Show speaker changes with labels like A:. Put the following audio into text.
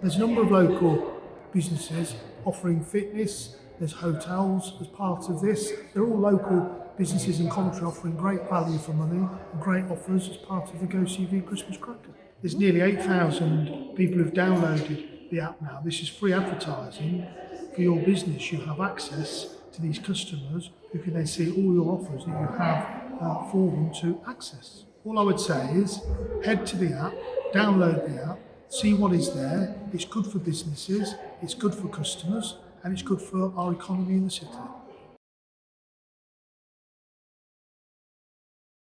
A: There's a number of local businesses offering fitness, there's hotels as part of this. They're all local businesses in Coventry offering great value for money and great offers as part of the Go CV Christmas Cracker. There's nearly 8,000 people who've downloaded the app now. This is free advertising for your business. You have access to these customers who can then see all your offers that you have uh, for them to access. All I would say is head to the app, download the app, see what is there. It's good for businesses, it's good for customers, and it's good for our economy in the city.